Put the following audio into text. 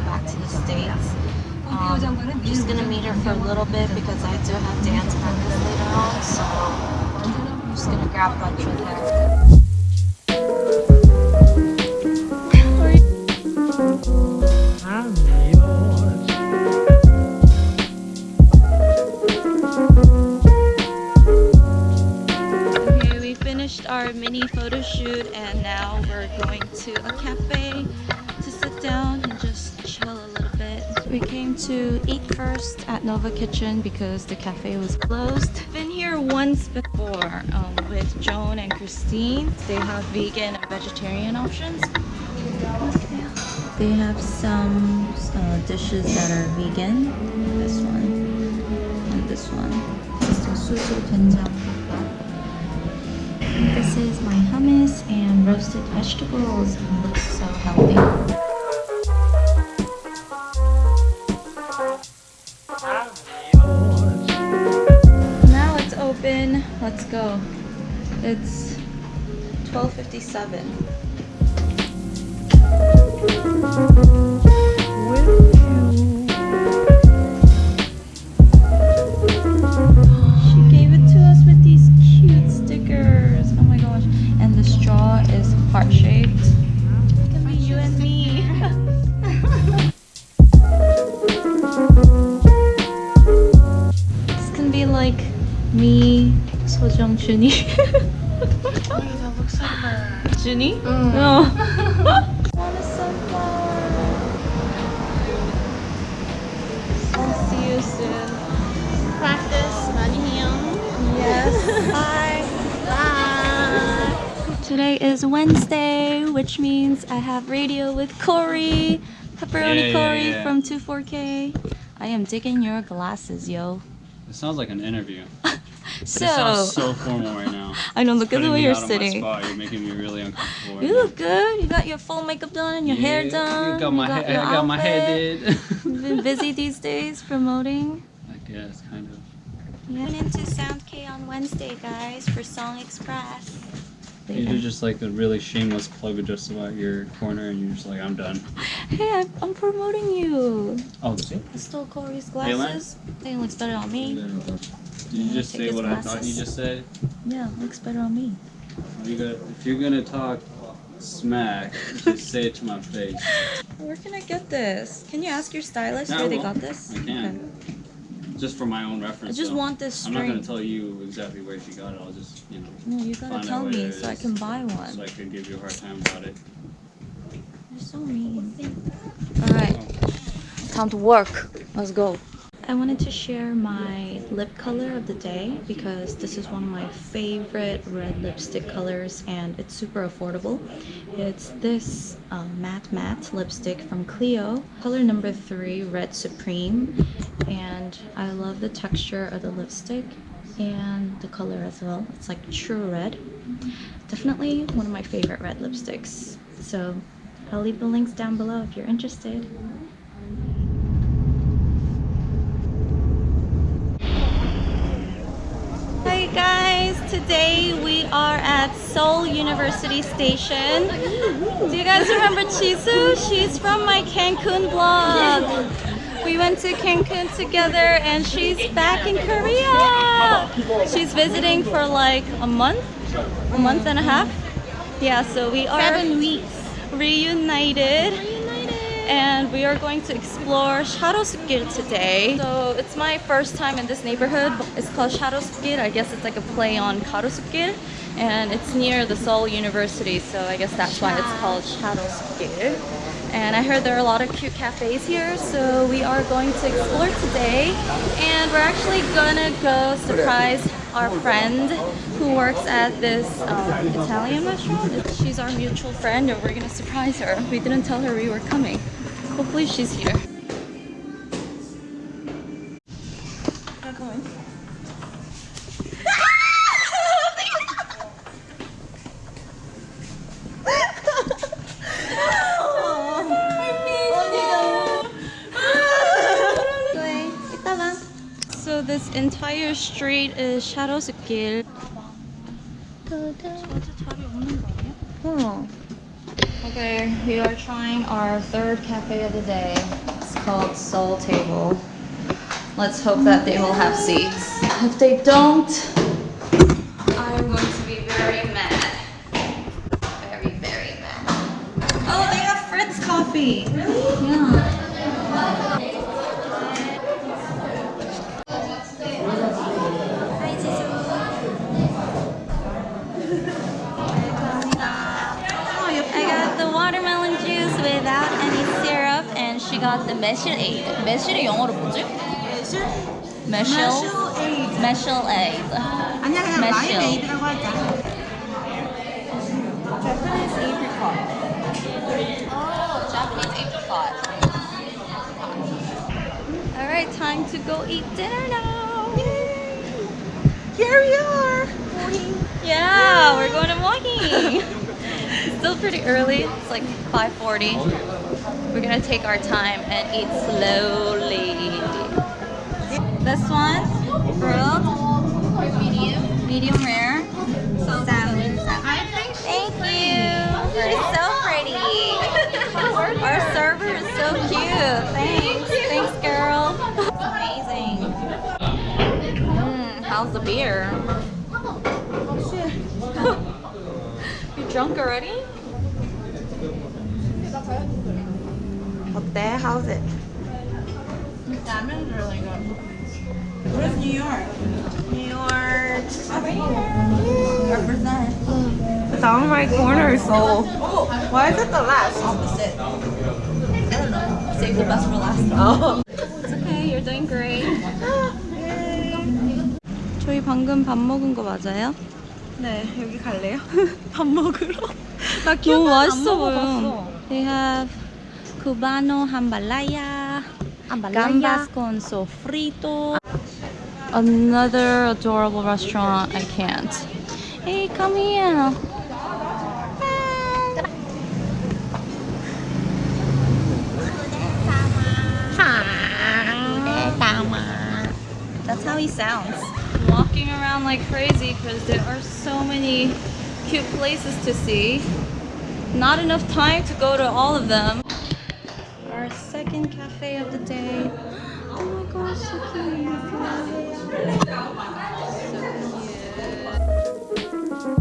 back to the States. Um, I'm just gonna meet her for a little bit because I do have dance practice later on, so I'm just gonna grab lunch with her. We finished our mini photo shoot and now we're going to a cafe came to eat first at Nova Kitchen because the cafe was closed. Been here once before um, with Joan and Christine. They have vegan and vegetarian options. They have some uh, dishes that are vegan. This one and this one. This is my hummus and roasted vegetables. It looks so healthy. Let's go. It's 12:57. me, Sojung, Juni. Wait, that looks like her. Juni? Mm. Oh. I want a sunflower. I'll see you soon. Practice, Manhyung. Yes. Bye. Bye. Today is Wednesday, which means I have radio with Cory. Pepperoni yeah, Cory yeah, yeah. from 24K. I am digging your glasses, yo. It sounds like an interview. So, sounds so formal right now. I know, look at the way you're out of my sitting. You're making me really uncomfortable. right You now. look good. You got your full makeup done and your hair done. You got my, hair. I got my hair outfit. did. You've been busy these days promoting. I guess, kind of. Yeah. Went into Sound K on Wednesday, guys, for Song Express. You do just like a really shameless plug just about your corner, and you're just like, I'm done. Hey, I'm, promoting you. Oh, you? I stole Cory's Hey, glasses. It looks better on me. Did you just say what I thought you just said? Yeah, looks better on me. You got, if you're gonna talk smack, just say it to my face. Where can I get this? Can you ask your stylist Yeah, where they got this? I can. Just for my own reference. I just though. want this I'm not gonna tell you exactly where she got it. I'll just, you know, No, you gotta tell me so I can buy one. so. I could give you a hard time about it. You're so mean. Alright, time to work. Let's go. I wanted to share my lip color of the day because this is one of my favorite red lipstick colors and it's super affordable. It's this um, matte matte lipstick from Clio, color number three, Red Supreme. And I love the texture of the lipstick and the color as well. It's like true red. Definitely one of my favorite red lipsticks. So I'll leave the links down below if you're interested. Hi guys, today we are at Seoul University Station. Do you guys remember Chisu? She's from my Cancun blog. We went to Cancun together and she's back in Korea. She's visiting for like a month, a month and a half. Yeah, so we are Seven weeks. reunited we are going to explore Sharosu-gil today. So it's my first time in this neighborhood. It's called Sharosu-gil. I guess it's like a play on Garosu-gil and it's near the Seoul University. So I guess that's why it's called Sharosu-gil. And I heard there are a lot of cute cafes here, so we are going to explore today. And we're actually gonna go surprise our friend who works at this um, Italian restaurant. She's our mutual friend, and we're gonna surprise her. We didn't tell her we were coming. Hopefully she's here. So this entire street is Sharosu-gil. Okay, we are trying our third cafe of the day. It's called Soul Table. Let's hope that they will have seats. If they don't, I'm going to be very mad. Very, very mad. Oh, they have Fritz coffee. Really? the maesil ade. measure이 영어로 뭐지? measure? measure? maesil ade. 아니야 그냥 라임 에이드라고 하자. Japanese apricot. Oh, Japanese apricot. Alright, time to go eat dinner now. Yay. Here we are. Morning. Yeah, Yay. we're going to walking. Still pretty early. It's like 5:40. We're gonna take our time and eat slowly. This one, grilled, medium, medium rare, salmon. I think Thank you. You're so pretty. Our server is so cute. Thanks. Thanks, girl. Amazing. Mm, how's the beer? you drunk already? 어때? How's it? Salmon's really good. Where's New York? New York. Represent. It's on my corner, so. Why is it the last? Opposite. I don't know. Save the best for last. Oh. It's okay. You're doing great. 저희 방금 밥 먹은 거 맞아요? 네, 여기 갈래요? 밥 먹으러? 나 너무 맛있어 보여. They have cubano jambalaya, gambas con sofrito. Another adorable restaurant. I can't. Hey, come here. That's how he sounds. Walking around like crazy because there are so many cute places to see. Not enough time to go to all of them our second cafe of the day. Oh my gosh, so cute. So cute.